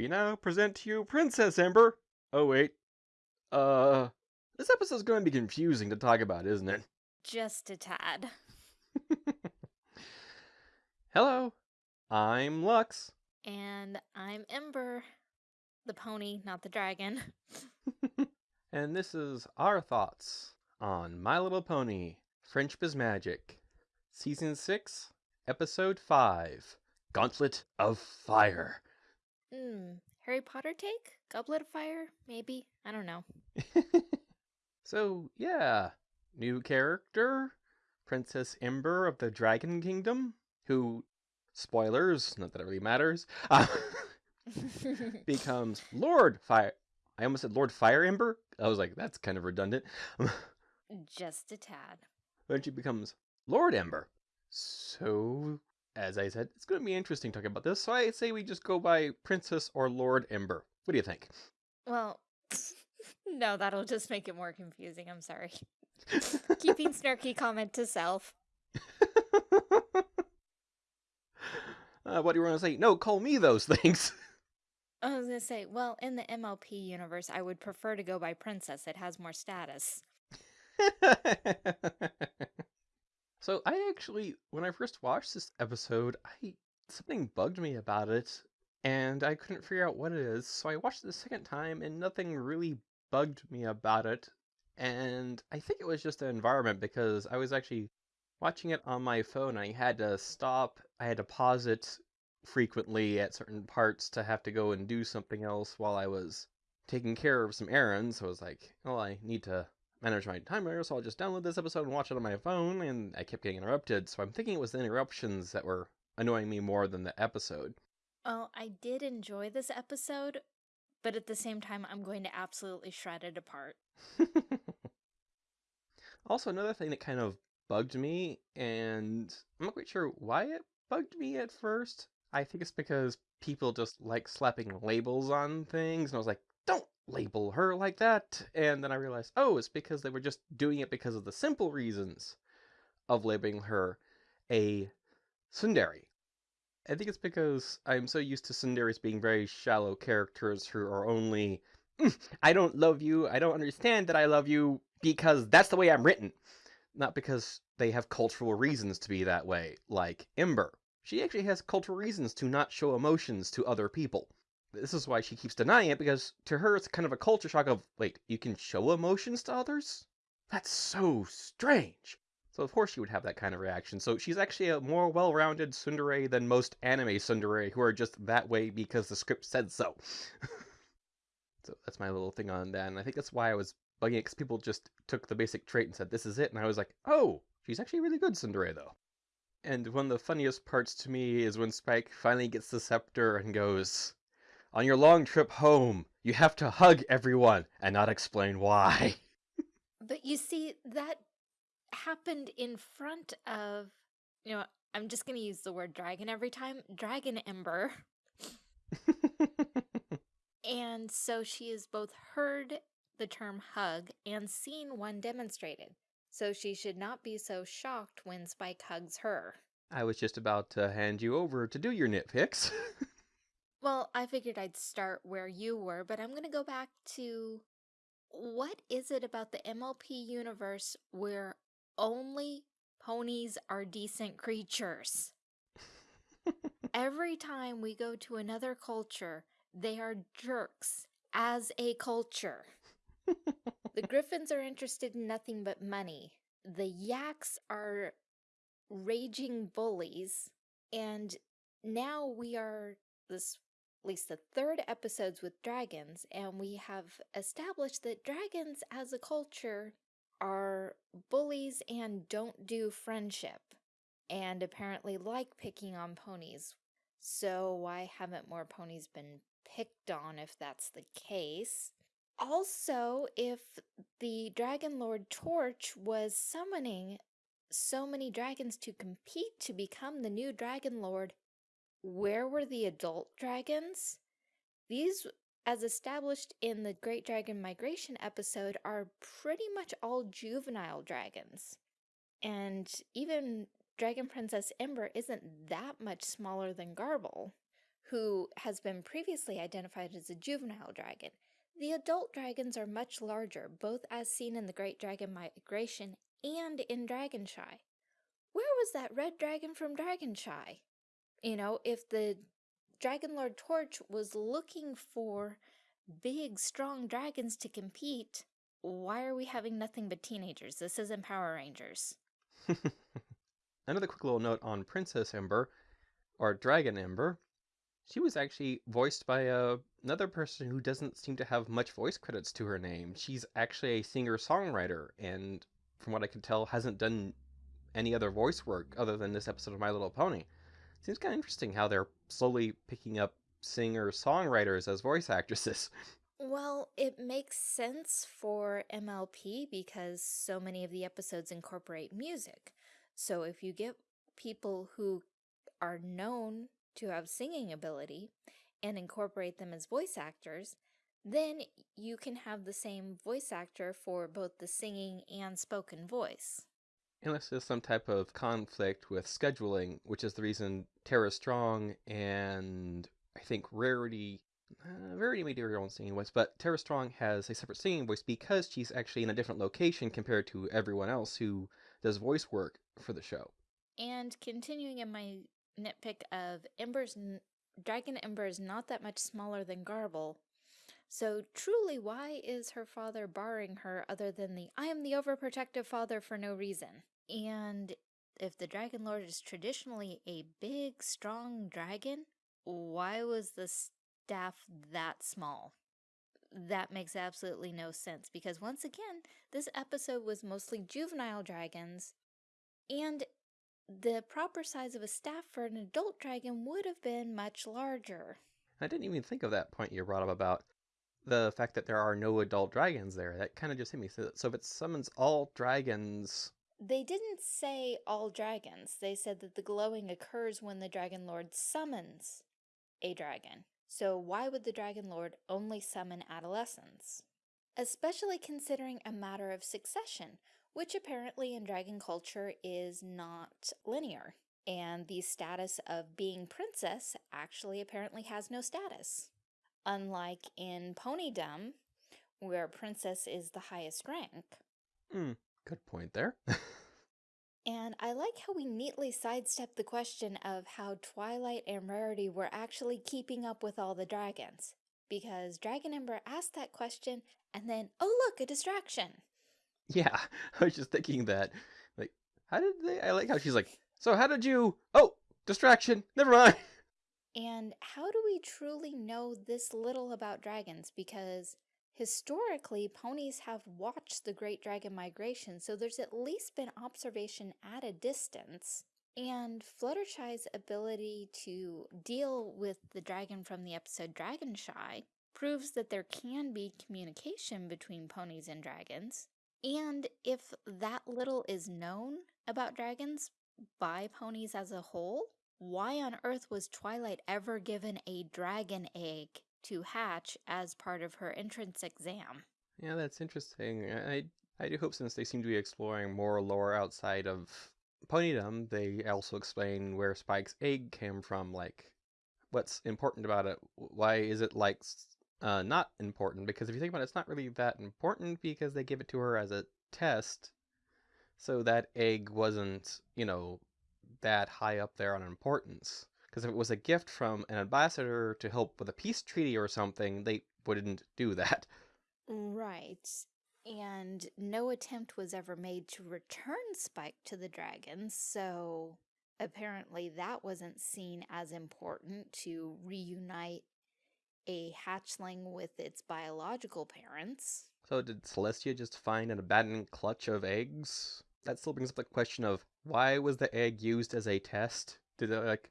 we now present to you Princess Ember. Oh, wait. Uh, this episode's going to be confusing to talk about, isn't it? Just a tad. Hello, I'm Lux. And I'm Ember. The pony, not the dragon. and this is our thoughts on My Little Pony Friendship is Magic, Season 6, Episode 5 Gauntlet of Fire. Hmm, Harry Potter take? Goblet of Fire? Maybe? I don't know. so, yeah, new character, Princess Ember of the Dragon Kingdom, who, spoilers, not that it really matters, uh, becomes Lord Fire. I almost said Lord Fire Ember. I was like, that's kind of redundant. Just a tad. Then she becomes Lord Ember. So, as I said, it's going to be interesting talking about this. So I say we just go by Princess or Lord Ember. What do you think? Well, no, that'll just make it more confusing. I'm sorry. Keeping snarky comment to self. Uh, what do you want to say? No, call me those things. I was gonna say, well, in the MLP universe, I would prefer to go by princess. It has more status. So I actually, when I first watched this episode, I something bugged me about it, and I couldn't figure out what it is. So I watched it the second time, and nothing really bugged me about it. And I think it was just the environment because I was actually watching it on my phone. I had to stop. I had to pause it frequently at certain parts to have to go and do something else while I was taking care of some errands. So I was like, well, I need to manage my timer, so I'll just download this episode and watch it on my phone. And I kept getting interrupted, so I'm thinking it was the interruptions that were annoying me more than the episode. Oh, I did enjoy this episode, but at the same time, I'm going to absolutely shred it apart. also, another thing that kind of bugged me, and I'm not quite sure why it bugged me at first. I think it's because people just like slapping labels on things, and I was like, don't label her like that. And then I realized, oh, it's because they were just doing it because of the simple reasons of labeling her a tsundere. I think it's because I'm so used to tsunderes being very shallow characters who are only, mm, I don't love you, I don't understand that I love you, because that's the way I'm written. Not because they have cultural reasons to be that way, like Ember. She actually has cultural reasons to not show emotions to other people. This is why she keeps denying it, because to her it's kind of a culture shock of, wait, you can show emotions to others? That's so strange. So of course she would have that kind of reaction. So she's actually a more well-rounded tsundere than most anime tsundere who are just that way because the script said so. so that's my little thing on that, and I think that's why I was bugging it, because people just took the basic trait and said, this is it, and I was like, oh, she's actually really good tsundere, though. And one of the funniest parts to me is when Spike finally gets the scepter and goes, on your long trip home, you have to hug everyone and not explain why. but you see, that happened in front of, you know, I'm just going to use the word dragon every time Dragon Ember. and so she has both heard the term hug and seen one demonstrated. So she should not be so shocked when Spike hugs her. I was just about to hand you over to do your nitpicks. well, I figured I'd start where you were, but I'm going to go back to what is it about the MLP universe where only ponies are decent creatures. Every time we go to another culture, they are jerks as a culture. the griffins are interested in nothing but money. The yaks are raging bullies. And now we are this at least the third episodes with dragons, and we have established that dragons as a culture are bullies and don't do friendship, and apparently like picking on ponies. So why haven't more ponies been picked on if that's the case? Also, if the Dragon Lord Torch was summoning so many dragons to compete to become the new Dragon Lord, where were the adult dragons? These as established in the Great Dragon Migration episode, are pretty much all juvenile dragons. And even Dragon Princess Ember isn't that much smaller than Garble, who has been previously identified as a juvenile dragon. The adult dragons are much larger, both as seen in the Great Dragon Migration and in Dragonshy. Where was that red dragon from Dragonshy? You know, if the Dragon Lord Torch was looking for big, strong dragons to compete, why are we having nothing but teenagers? This isn't Power Rangers. Another quick little note on Princess Ember, or Dragon Ember. She was actually voiced by uh, another person who doesn't seem to have much voice credits to her name. She's actually a singer-songwriter, and from what I can tell, hasn't done any other voice work other than this episode of My Little Pony. Seems kind of interesting how they're slowly picking up singer-songwriters as voice actresses. Well, it makes sense for MLP because so many of the episodes incorporate music. So if you get people who are known to have singing ability and incorporate them as voice actors, then you can have the same voice actor for both the singing and spoken voice. Unless there's some type of conflict with scheduling, which is the reason Tara Strong and I think Rarity uh, Rarity may do her own singing voice, but Tara Strong has a separate singing voice because she's actually in a different location compared to everyone else who does voice work for the show. And continuing in my nitpick of Ember's Dragon Ember is not that much smaller than Garble. So truly, why is her father barring her other than the I am the overprotective father for no reason? And if the Dragon Lord is traditionally a big, strong dragon, why was the staff that small? That makes absolutely no sense because once again, this episode was mostly juvenile dragons and the proper size of a staff for an adult dragon would have been much larger. I didn't even think of that point you brought up about the fact that there are no adult dragons there. That kind of just hit me. So, so if it summons all dragons... They didn't say all dragons. They said that the glowing occurs when the Dragon Lord summons a dragon. So why would the Dragon Lord only summon adolescents? Especially considering a matter of succession, which apparently in dragon culture is not linear. And the status of being princess actually apparently has no status. Unlike in Ponydom, where princess is the highest rank. Hmm, good point there. and I like how we neatly sidestepped the question of how Twilight and Rarity were actually keeping up with all the dragons. Because Dragon Ember asked that question and then, oh look, a distraction. Yeah, I was just thinking that. Like, how did they? I like how she's like, so how did you? Oh, distraction. Never mind. And how do we truly know this little about dragons? Because historically, ponies have watched the Great Dragon Migration, so there's at least been observation at a distance. And Fluttershy's ability to deal with the dragon from the episode Dragonshy proves that there can be communication between ponies and dragons. And if that little is known about dragons by ponies as a whole, why on earth was Twilight ever given a dragon egg to hatch as part of her entrance exam? Yeah, that's interesting. I I do hope since they seem to be exploring more lore outside of Ponydom, they also explain where Spike's egg came from, like what's important about it. Why is it like uh, not important because if you think about it, it's not really that important because they give it to her as a test. So that egg wasn't, you know, that high up there on importance. Because if it was a gift from an ambassador to help with a peace treaty or something, they wouldn't do that. Right. And no attempt was ever made to return Spike to the dragons, so apparently that wasn't seen as important to reunite a hatchling with its biological parents. So did Celestia just find an abandoned clutch of eggs? That still brings up the question of why was the egg used as a test? Did it like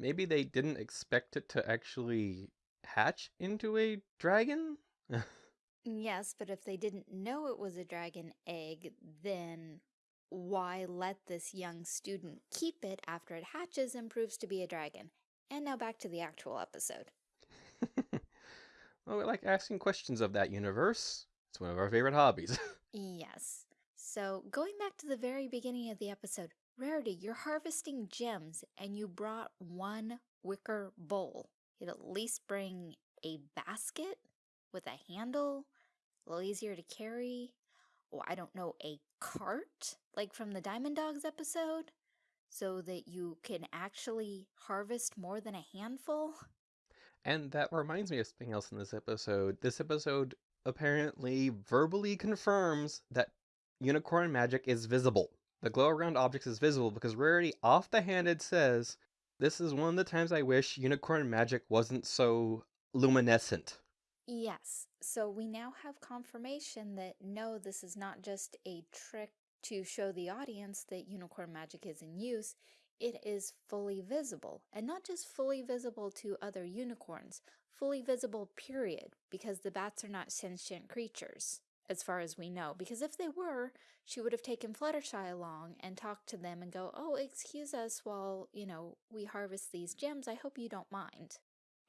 maybe they didn't expect it to actually hatch into a dragon? yes, but if they didn't know it was a dragon egg, then why let this young student keep it after it hatches and proves to be a dragon? And now back to the actual episode. well, we like asking questions of that universe. It's one of our favorite hobbies. yes. So, going back to the very beginning of the episode, Rarity, you're harvesting gems and you brought one wicker bowl. You'd at least bring a basket with a handle, a little easier to carry. Or I don't know, a cart, like from the Diamond Dogs episode, so that you can actually harvest more than a handful. And that reminds me of something else in this episode. This episode apparently verbally confirms that unicorn magic is visible. The glow around objects is visible because Rarity off the handed says, This is one of the times I wish unicorn magic wasn't so luminescent. Yes, so we now have confirmation that no, this is not just a trick to show the audience that unicorn magic is in use, it is fully visible. And not just fully visible to other unicorns, fully visible period, because the bats are not sentient creatures, as far as we know. Because if they were, she would have taken Fluttershy along and talked to them and go, oh, excuse us while, you know, we harvest these gems. I hope you don't mind.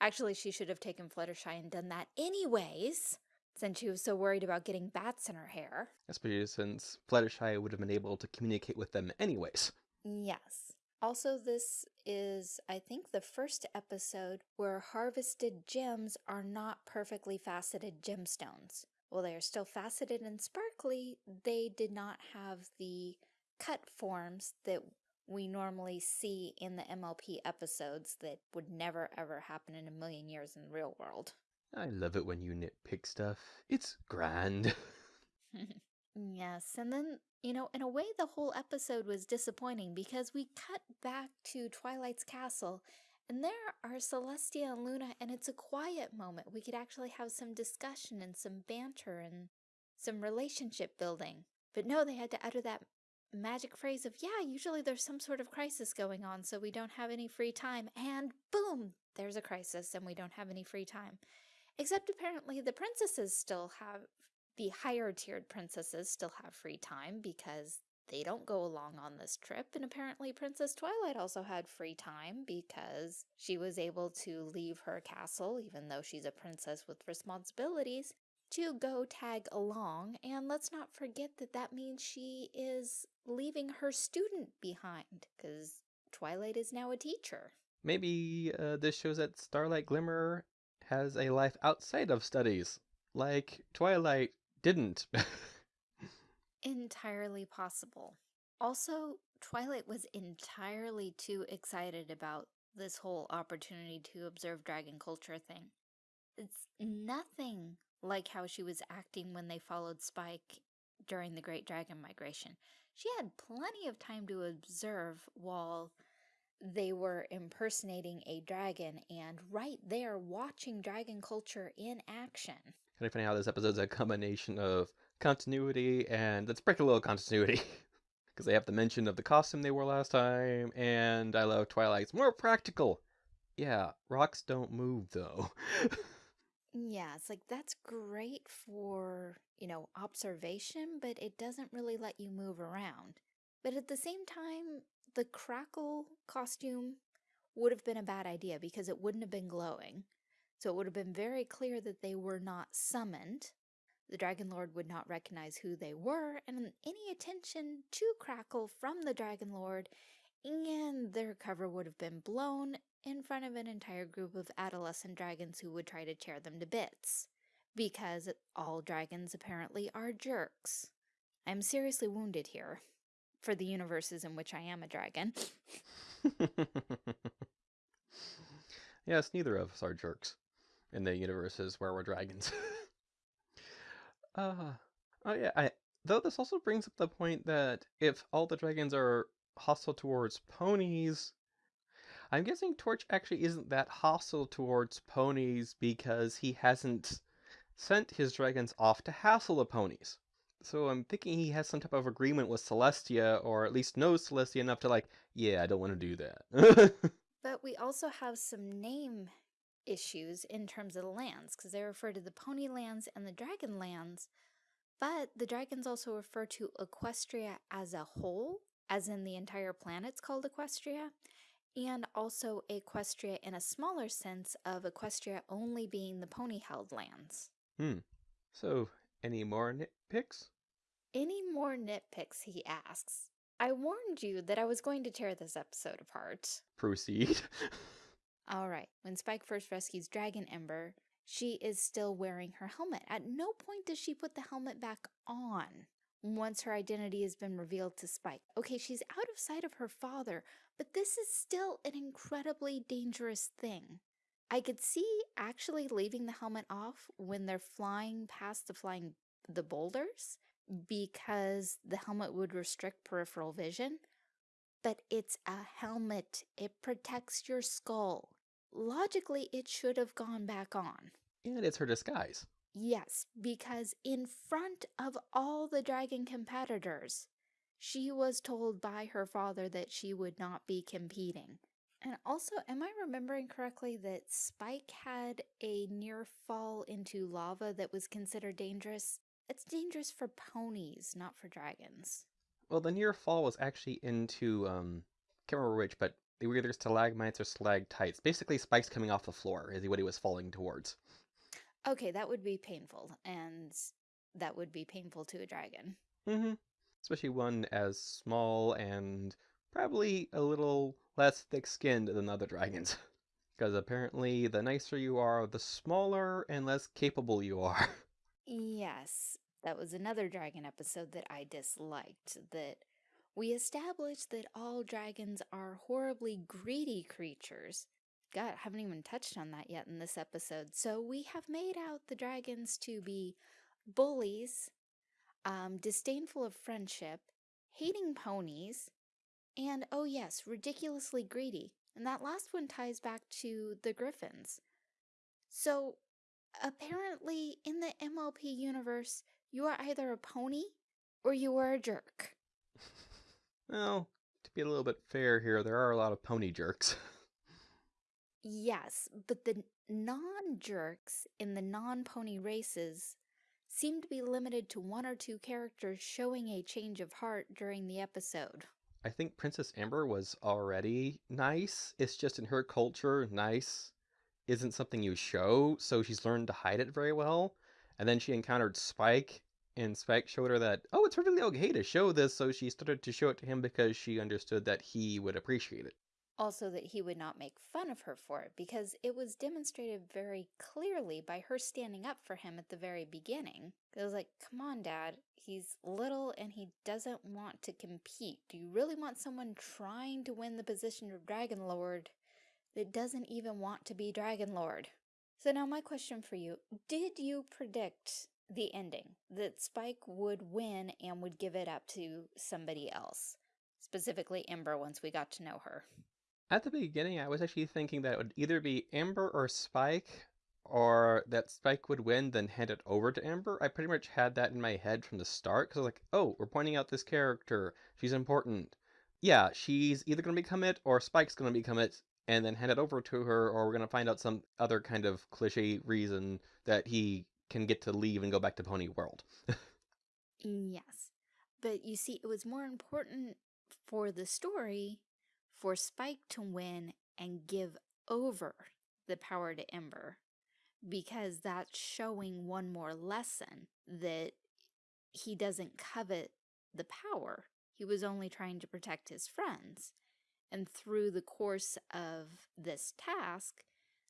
Actually, she should have taken Fluttershy and done that anyways, since she was so worried about getting bats in her hair. Especially since Fluttershy would have been able to communicate with them anyways. Yes. Also, this is, I think, the first episode where harvested gems are not perfectly faceted gemstones. While they are still faceted and sparkly, they did not have the cut forms that we normally see in the MLP episodes that would never ever happen in a million years in the real world. I love it when you nitpick stuff. It's grand. yes, and then, you know, in a way the whole episode was disappointing because we cut back to Twilight's castle and there are Celestia and Luna and it's a quiet moment. We could actually have some discussion and some banter and some relationship building. But no, they had to utter that magic phrase of, yeah, usually there's some sort of crisis going on, so we don't have any free time. And boom, there's a crisis and we don't have any free time. Except apparently the princesses still have, the higher tiered princesses still have free time because they don't go along on this trip. And apparently Princess Twilight also had free time because she was able to leave her castle, even though she's a princess with responsibilities, to go tag along. And let's not forget that that means she is leaving her student behind because Twilight is now a teacher. Maybe uh, this shows that Starlight Glimmer has a life outside of studies, like Twilight didn't. entirely possible. Also, Twilight was entirely too excited about this whole opportunity to observe dragon culture thing. It's nothing like how she was acting when they followed Spike during the Great Dragon Migration. She had plenty of time to observe while they were impersonating a dragon and right there watching dragon culture in action. Kind of funny how this episode's a combination of continuity and let's break a little continuity. Because they have the mention of the costume they wore last time, and I love Twilight's more practical. Yeah, rocks don't move though. Yeah, it's like that's great for, you know, observation, but it doesn't really let you move around. But at the same time, the crackle costume would have been a bad idea because it wouldn't have been glowing. So it would have been very clear that they were not summoned. The Dragon Lord would not recognize who they were, and any attention to Crackle from the Dragon Lord and their cover would have been blown in front of an entire group of adolescent dragons who would try to tear them to bits. Because all dragons apparently are jerks. I'm seriously wounded here for the universes in which I am a dragon. yes, neither of us are jerks in the universes where we're dragons. uh, oh yeah, I, though this also brings up the point that if all the dragons are hostile towards ponies, I'm guessing Torch actually isn't that hostile towards ponies because he hasn't sent his dragons off to hassle the ponies. So I'm thinking he has some type of agreement with Celestia, or at least knows Celestia enough to like, yeah, I don't want to do that. but we also have some name issues in terms of the lands, because they refer to the pony lands and the dragon lands, but the dragons also refer to Equestria as a whole, as in the entire planet's called Equestria, and also Equestria in a smaller sense of Equestria only being the pony-held lands. Hmm. So, any more nitpicks? Any more nitpicks, he asks. I warned you that I was going to tear this episode apart. Proceed. All right, when Spike first rescues Dragon Ember, she is still wearing her helmet. At no point does she put the helmet back on once her identity has been revealed to Spike. Okay, she's out of sight of her father, but this is still an incredibly dangerous thing. I could see actually leaving the helmet off when they're flying past the flying the boulders because the helmet would restrict peripheral vision, but it's a helmet. It protects your skull. Logically, it should have gone back on. And it's her disguise. Yes, because in front of all the dragon competitors, she was told by her father that she would not be competing. And also, am I remembering correctly that Spike had a near fall into lava that was considered dangerous? It's dangerous for ponies, not for dragons. Well, the near fall was actually into, um, can't remember which, but they were either stalagmites or stalactites. Basically, spikes coming off the floor is what he was falling towards. Okay, that would be painful, and that would be painful to a dragon. Mm-hmm. Especially one as small and probably a little less thick-skinned than other dragons. Because apparently the nicer you are, the smaller and less capable you are. Yes, that was another dragon episode that I disliked, that we established that all dragons are horribly greedy creatures. God, haven't even touched on that yet in this episode. So we have made out the dragons to be bullies, um, disdainful of friendship, hating ponies, and oh yes, ridiculously greedy. And that last one ties back to the griffins. So apparently in the MLP universe, you are either a pony or you are a jerk. Well, to be a little bit fair here, there are a lot of pony jerks. yes, but the non-jerks in the non-pony races seem to be limited to one or two characters showing a change of heart during the episode. I think Princess Ember was already nice. It's just in her culture, nice isn't something you show, so she's learned to hide it very well. And then she encountered Spike, and Spike showed her that, oh, it's perfectly okay to show this, so she started to show it to him because she understood that he would appreciate it. Also, that he would not make fun of her for it, because it was demonstrated very clearly by her standing up for him at the very beginning. It was like, come on, Dad, he's little and he doesn't want to compete. Do you really want someone trying to win the position of Dragon Lord that doesn't even want to be Dragon Lord. So now my question for you, did you predict the ending, that Spike would win and would give it up to somebody else? Specifically Ember once we got to know her. At the beginning, I was actually thinking that it would either be Ember or Spike, or that Spike would win, then hand it over to Ember. I pretty much had that in my head from the start, because I was like, oh, we're pointing out this character. She's important. Yeah, she's either going to become it, or Spike's going to become it, and then hand it over to her, or we're going to find out some other kind of cliche reason that he can get to leave and go back to Pony World. yes. But you see, it was more important for the story for Spike to win and give over the power to Ember because that's showing one more lesson that he doesn't covet the power. He was only trying to protect his friends. And through the course of this task,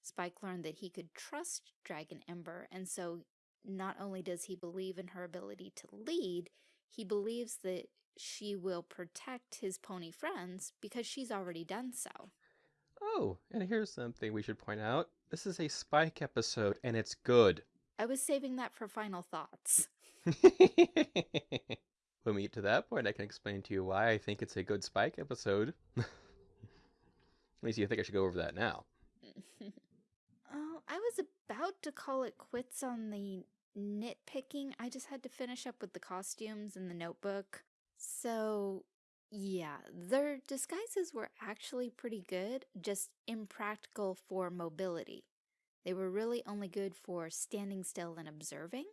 Spike learned that he could trust Dragon Ember, and so not only does he believe in her ability to lead, he believes that she will protect his pony friends because she's already done so. Oh, and here's something we should point out. This is a Spike episode, and it's good. I was saving that for final thoughts. when we get to that point, I can explain to you why I think it's a good Spike episode. Let me see, I think I should go over that now. I was about to call it quits on the nitpicking. I just had to finish up with the costumes and the notebook. So, yeah, their disguises were actually pretty good, just impractical for mobility. They were really only good for standing still and observing.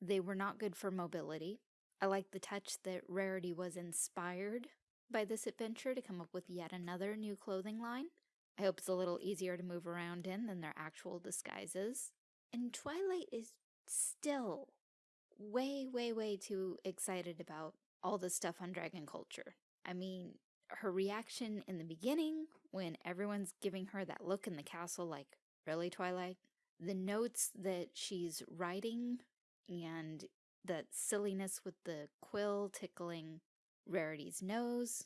They were not good for mobility. I like the touch that Rarity was inspired by this adventure to come up with yet another new clothing line. I hope it's a little easier to move around in than their actual disguises. And Twilight is still way, way, way too excited about all the stuff on Dragon Culture. I mean, her reaction in the beginning when everyone's giving her that look in the castle like, really, Twilight? The notes that she's writing and that silliness with the quill tickling Rarity's nose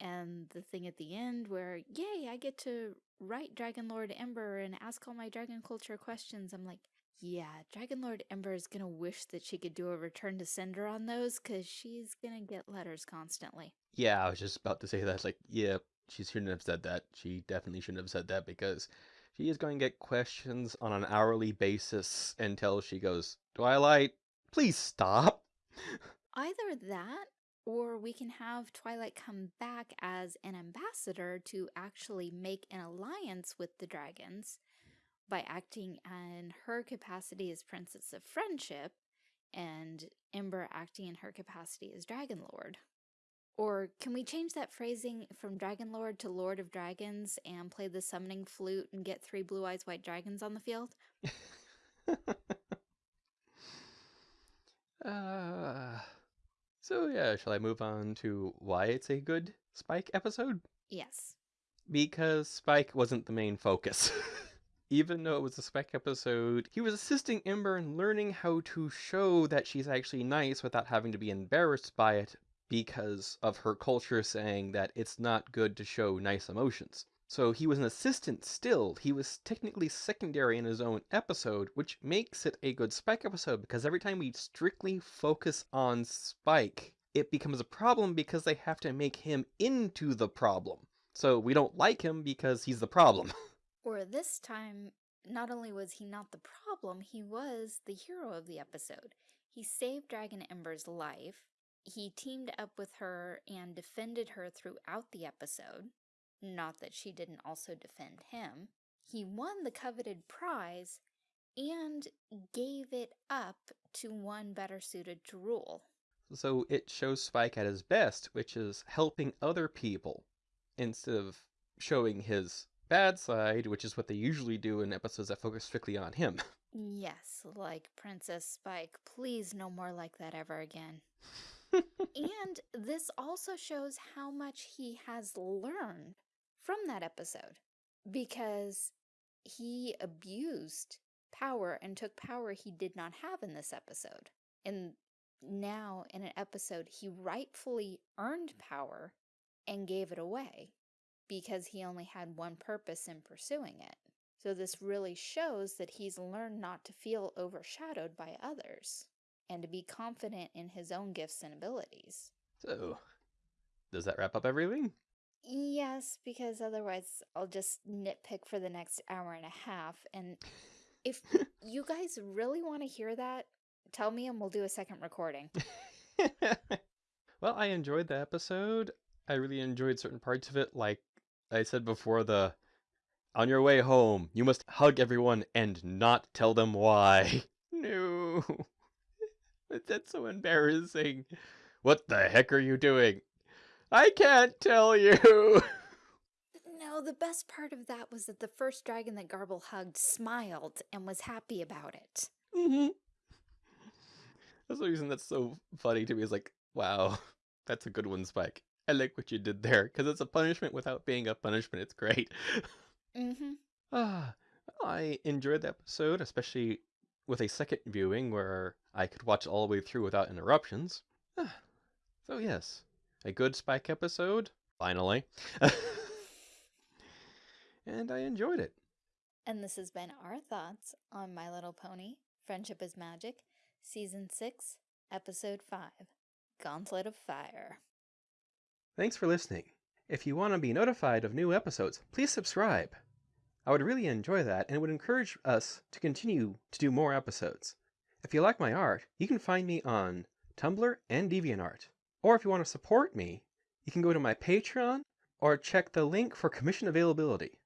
and the thing at the end where, yay, I get to write Dragon Lord Ember and ask all my Dragon Culture questions. I'm like, yeah, Dragon Lord Ember is gonna wish that she could do a return to sender on those because she's gonna get letters constantly. Yeah, I was just about to say that. It's like, yeah, she shouldn't have said that. She definitely shouldn't have said that because she is going to get questions on an hourly basis until she goes, Twilight, please stop. Either that or we can have Twilight come back as an ambassador to actually make an alliance with the dragons by acting in her capacity as Princess of Friendship and Ember acting in her capacity as Dragon Lord. Or can we change that phrasing from Dragon Lord to Lord of Dragons and play the summoning flute and get three blue eyes white dragons on the field? uh, so yeah, shall I move on to why it's a good Spike episode? Yes. Because Spike wasn't the main focus. Even though it was a Spike episode, he was assisting Ember in learning how to show that she's actually nice without having to be embarrassed by it because of her culture saying that it's not good to show nice emotions. So he was an assistant still. He was technically secondary in his own episode, which makes it a good Spike episode because every time we strictly focus on Spike, it becomes a problem because they have to make him into the problem. So we don't like him because he's the problem. Or this time, not only was he not the problem, he was the hero of the episode. He saved Dragon Ember's life. He teamed up with her and defended her throughout the episode. Not that she didn't also defend him. He won the coveted prize and gave it up to one better suited to rule. So it shows Spike at his best, which is helping other people instead of showing his bad side, which is what they usually do in episodes that focus strictly on him. Yes, like Princess Spike. Please no more like that ever again. and this also shows how much he has learned from that episode because he abused power and took power he did not have in this episode. And now in an episode, he rightfully earned mm. power and gave it away because he only had one purpose in pursuing it. So this really shows that he's learned not to feel overshadowed by others and to be confident in his own gifts and abilities. So, does that wrap up everything? Yes, because otherwise I'll just nitpick for the next hour and a half. And if you guys really want to hear that, tell me and we'll do a second recording. well, I enjoyed the episode. I really enjoyed certain parts of it, like I said before the on your way home, you must hug everyone and not tell them why. no. That's so embarrassing. What the heck are you doing? I can't tell you. No, the best part of that was that the first dragon that Garble hugged smiled and was happy about it. Mm-hmm. That's the reason that's so funny to me is like, wow, that's a good one, Spike. I like what you did there because it's a punishment without being a punishment. It's great. mm-hmm. Ah, I enjoyed the episode, especially with a second viewing where I could watch all the way through without interruptions. Ah, so yes, a good Spike episode, finally. and I enjoyed it. And this has been our thoughts on My Little Pony, Friendship is Magic, Season 6, Episode 5, Gauntlet of Fire. Thanks for listening. If you want to be notified of new episodes, please subscribe. I would really enjoy that and it would encourage us to continue to do more episodes. If you like my art, you can find me on Tumblr and DeviantArt. Or if you want to support me, you can go to my Patreon or check the link for commission availability.